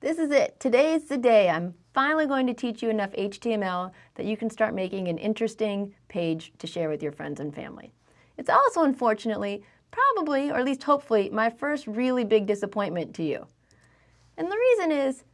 This is it. Today is the day. I'm finally going to teach you enough HTML that you can start making an interesting page to share with your friends and family. It's also, unfortunately, probably, or at least hopefully, my first really big disappointment to you. And the reason is,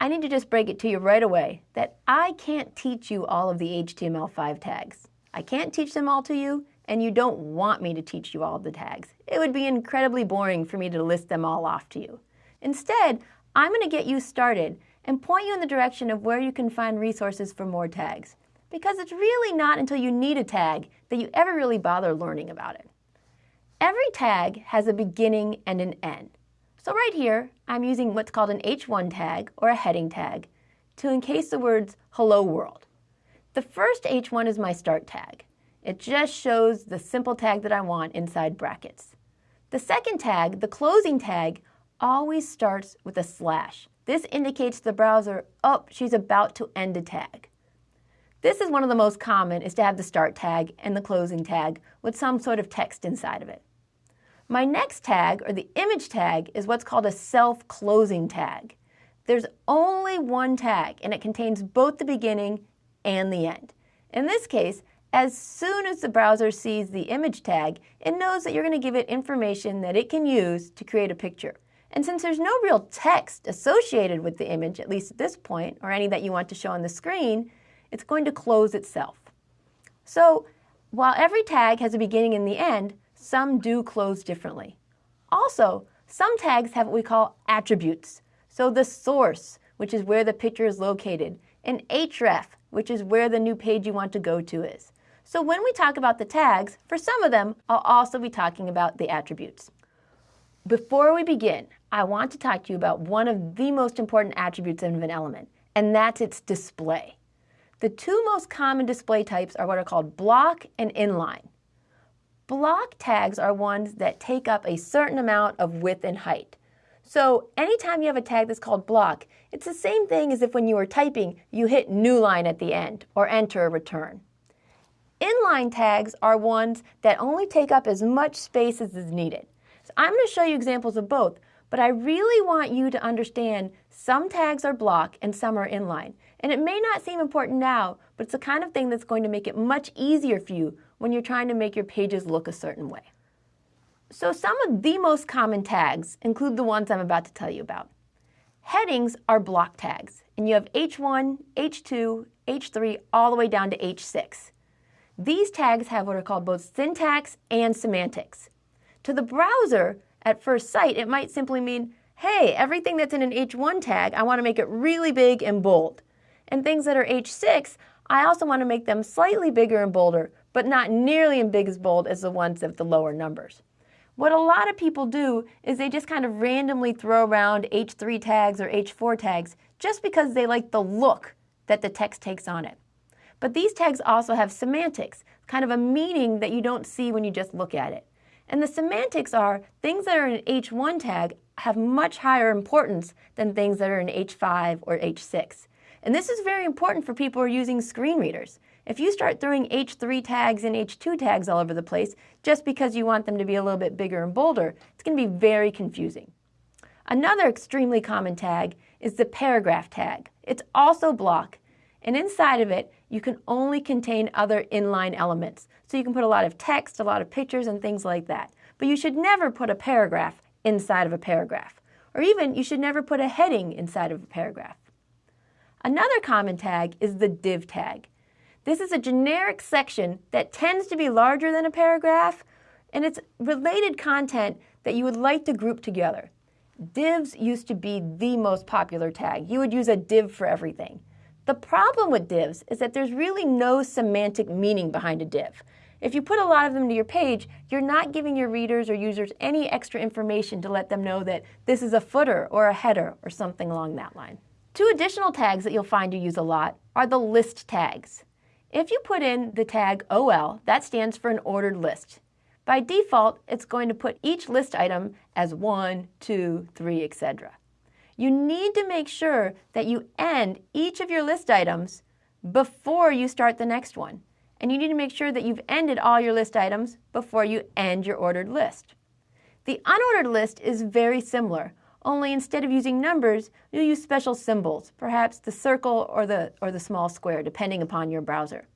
I need to just break it to you right away that I can't teach you all of the HTML5 tags. I can't teach them all to you, and you don't want me to teach you all of the tags. It would be incredibly boring for me to list them all off to you. Instead, I'm going to get you started and point you in the direction of where you can find resources for more tags. Because it's really not until you need a tag that you ever really bother learning about it. Every tag has a beginning and an end. So right here, I'm using what's called an H1 tag or a heading tag to encase the words hello world. The first H1 is my start tag. It just shows the simple tag that I want inside brackets. The second tag, the closing tag, always starts with a slash. This indicates to the browser, oh, she's about to end a tag. This is one of the most common, is to have the start tag and the closing tag with some sort of text inside of it. My next tag, or the image tag, is what's called a self-closing tag. There's only one tag, and it contains both the beginning and the end. In this case, as soon as the browser sees the image tag, it knows that you're going to give it information that it can use to create a picture. And since there's no real text associated with the image, at least at this point, or any that you want to show on the screen, it's going to close itself. So while every tag has a beginning and the end, some do close differently. Also, some tags have what we call attributes. So the source, which is where the picture is located, and href, which is where the new page you want to go to is. So when we talk about the tags, for some of them, I'll also be talking about the attributes. Before we begin, I want to talk to you about one of the most important attributes of an element, and that's its display. The two most common display types are what are called block and inline. Block tags are ones that take up a certain amount of width and height. So anytime you have a tag that's called block, it's the same thing as if when you were typing, you hit new line at the end or enter a return. Inline tags are ones that only take up as much space as is needed. So I'm going to show you examples of both, but I really want you to understand some tags are block and some are inline. And it may not seem important now, but it's the kind of thing that's going to make it much easier for you when you're trying to make your pages look a certain way. So some of the most common tags include the ones I'm about to tell you about. Headings are block tags, and you have H1, H2, H3, all the way down to H6. These tags have what are called both syntax and semantics. To the browser, at first sight, it might simply mean, hey, everything that's in an H1 tag, I want to make it really big and bold. And things that are H6, I also want to make them slightly bigger and bolder, but not nearly as big as bold as the ones of the lower numbers. What a lot of people do is they just kind of randomly throw around H3 tags or H4 tags just because they like the look that the text takes on it. But these tags also have semantics, kind of a meaning that you don't see when you just look at it. And the semantics are things that are in an H1 tag have much higher importance than things that are in H5 or H6. And this is very important for people who are using screen readers. If you start throwing H3 tags and H2 tags all over the place just because you want them to be a little bit bigger and bolder, it's going to be very confusing. Another extremely common tag is the paragraph tag. It's also block, and inside of it, you can only contain other inline elements. So you can put a lot of text, a lot of pictures, and things like that. But you should never put a paragraph inside of a paragraph. Or even, you should never put a heading inside of a paragraph. Another common tag is the div tag. This is a generic section that tends to be larger than a paragraph, and it's related content that you would like to group together. Divs used to be the most popular tag. You would use a div for everything. The problem with divs is that there's really no semantic meaning behind a div. If you put a lot of them to your page, you're not giving your readers or users any extra information to let them know that this is a footer or a header or something along that line. Two additional tags that you'll find you use a lot are the list tags. If you put in the tag OL, that stands for an ordered list. By default, it's going to put each list item as 1, 2, 3, etc you need to make sure that you end each of your list items before you start the next one. And you need to make sure that you've ended all your list items before you end your ordered list. The unordered list is very similar, only instead of using numbers, you'll use special symbols, perhaps the circle or the, or the small square, depending upon your browser.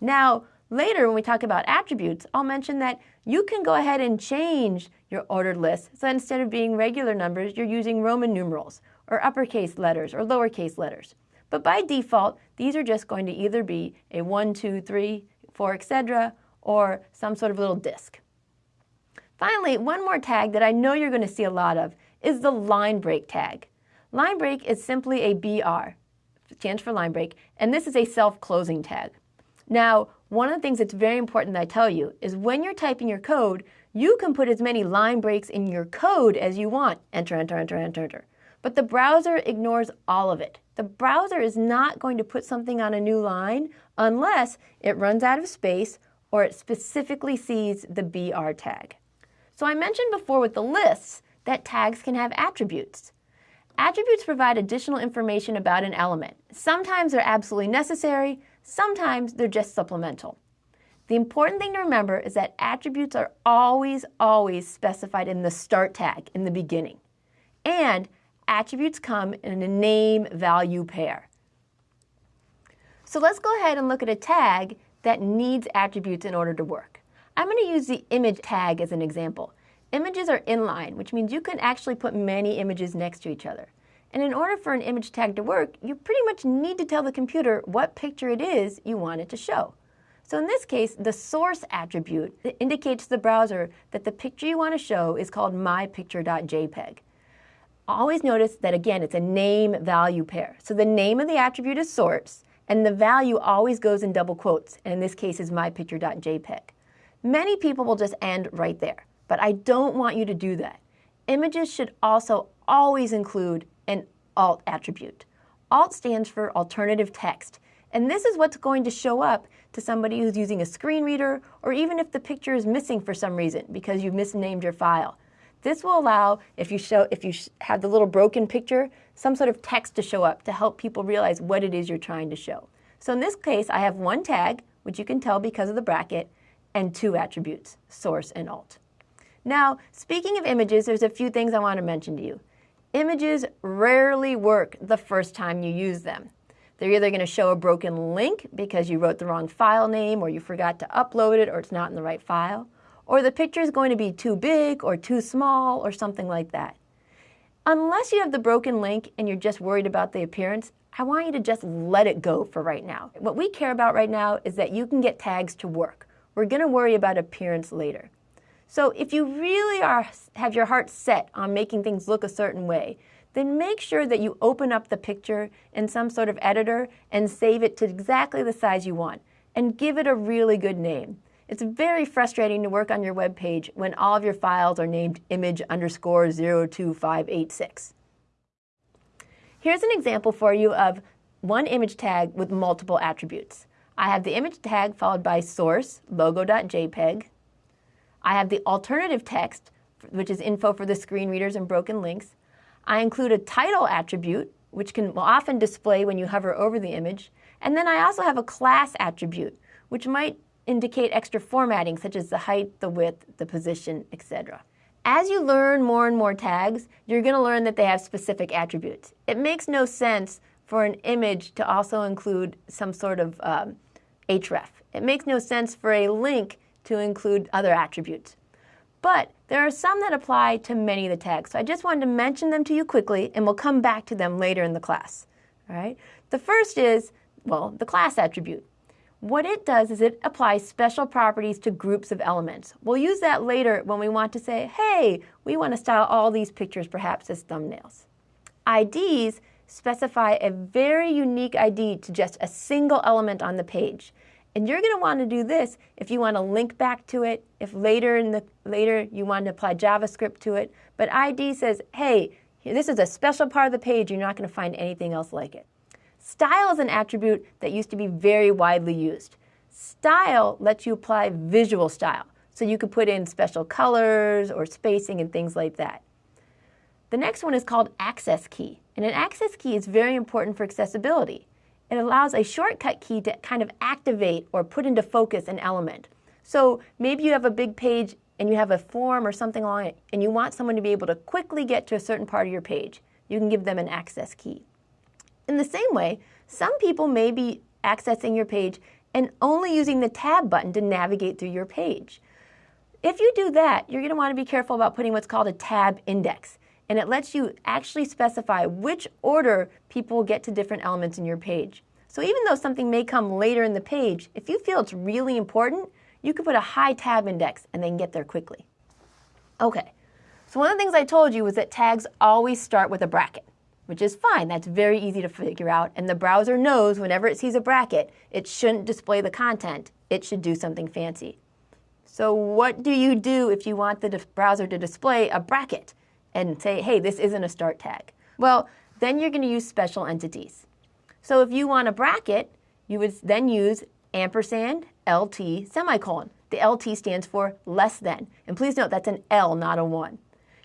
Now, later when we talk about attributes, I'll mention that you can go ahead and change your ordered list. So instead of being regular numbers, you're using Roman numerals, or uppercase letters, or lowercase letters. But by default, these are just going to either be a 1, 2, 3, 4, etc., or some sort of little disk. Finally, one more tag that I know you're going to see a lot of is the line break tag. Line break is simply a BR, stands for line break, and this is a self-closing tag. Now, one of the things that's very important that I tell you is when you're typing your code, you can put as many line breaks in your code as you want. Enter, enter, enter, enter, enter. But the browser ignores all of it. The browser is not going to put something on a new line unless it runs out of space or it specifically sees the BR tag. So I mentioned before with the lists that tags can have attributes. Attributes provide additional information about an element. Sometimes they're absolutely necessary, sometimes they're just supplemental. The important thing to remember is that attributes are always, always specified in the start tag in the beginning. And attributes come in a name value pair. So let's go ahead and look at a tag that needs attributes in order to work. I'm going to use the image tag as an example. Images are inline, which means you can actually put many images next to each other. And in order for an image tag to work, you pretty much need to tell the computer what picture it is you want it to show. So in this case, the source attribute indicates to the browser that the picture you want to show is called mypicture.jpg. Always notice that again, it's a name value pair. So the name of the attribute is source, and the value always goes in double quotes, and in this case is mypicture.jpg. Many people will just end right there, but I don't want you to do that. Images should also always include alt attribute. Alt stands for alternative text, and this is what's going to show up to somebody who's using a screen reader or even if the picture is missing for some reason because you've misnamed your file. This will allow, if you, show, if you have the little broken picture, some sort of text to show up to help people realize what it is you're trying to show. So in this case, I have one tag, which you can tell because of the bracket, and two attributes, source and alt. Now, speaking of images, there's a few things I want to mention to you. Images rarely work the first time you use them. They're either going to show a broken link because you wrote the wrong file name or you forgot to upload it or it's not in the right file, or the picture is going to be too big or too small or something like that. Unless you have the broken link and you're just worried about the appearance, I want you to just let it go for right now. What we care about right now is that you can get tags to work. We're going to worry about appearance later. So if you really are, have your heart set on making things look a certain way, then make sure that you open up the picture in some sort of editor and save it to exactly the size you want and give it a really good name. It's very frustrating to work on your web page when all of your files are named image underscore 02586. Here's an example for you of one image tag with multiple attributes. I have the image tag followed by source, logo.jpg. I have the alternative text, which is info for the screen readers and broken links. I include a title attribute, which can often display when you hover over the image. And then I also have a class attribute, which might indicate extra formatting, such as the height, the width, the position, etc. As you learn more and more tags, you're going to learn that they have specific attributes. It makes no sense for an image to also include some sort of um, href. It makes no sense for a link to include other attributes. But there are some that apply to many of the tags. So I just wanted to mention them to you quickly, and we'll come back to them later in the class. All right? The first is, well, the class attribute. What it does is it applies special properties to groups of elements. We'll use that later when we want to say, hey, we want to style all these pictures perhaps as thumbnails. IDs specify a very unique ID to just a single element on the page. And you're going to want to do this if you want to link back to it, if later in the later you want to apply JavaScript to it. But ID says, hey, this is a special part of the page. You're not going to find anything else like it. Style is an attribute that used to be very widely used. Style lets you apply visual style. So you could put in special colors or spacing and things like that. The next one is called access key. And an access key is very important for accessibility. It allows a shortcut key to kind of activate or put into focus an element. So maybe you have a big page and you have a form or something along it, and you want someone to be able to quickly get to a certain part of your page, you can give them an access key. In the same way, some people may be accessing your page and only using the tab button to navigate through your page. If you do that, you're going to want to be careful about putting what's called a tab index. And it lets you actually specify which order people get to different elements in your page. So even though something may come later in the page, if you feel it's really important, you can put a high tab index and then get there quickly. Okay, so one of the things I told you was that tags always start with a bracket, which is fine. That's very easy to figure out. And the browser knows whenever it sees a bracket, it shouldn't display the content. It should do something fancy. So what do you do if you want the browser to display a bracket and say, hey, this isn't a start tag? Well, then you're going to use special entities. So if you want a bracket, you would then use ampersand LT semicolon. The LT stands for less than. And please note that's an L, not a 1.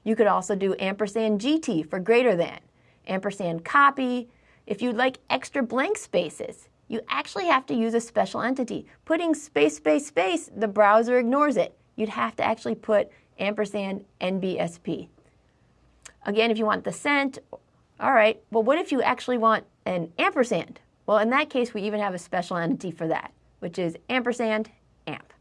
You could also do ampersand GT for greater than, ampersand copy. If you'd like extra blank spaces, you actually have to use a special entity. Putting space, space, space, the browser ignores it. You'd have to actually put ampersand NBSP. Again, if you want the cent, all right, well, what if you actually want an ampersand? Well, in that case, we even have a special entity for that, which is ampersand amp.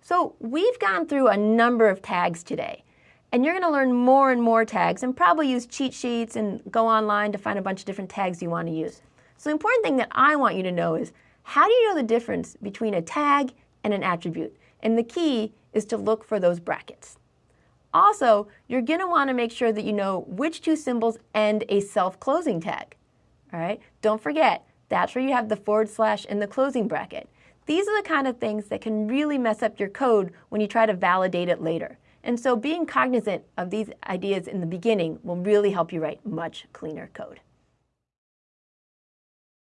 So we've gone through a number of tags today, and you're going to learn more and more tags and probably use cheat sheets and go online to find a bunch of different tags you want to use. So the important thing that I want you to know is how do you know the difference between a tag and an attribute? And the key is to look for those brackets. Also, you're going to want to make sure that you know which two symbols end a self-closing tag. All right? Don't forget, that's where you have the forward slash in the closing bracket. These are the kind of things that can really mess up your code when you try to validate it later. And so being cognizant of these ideas in the beginning will really help you write much cleaner code.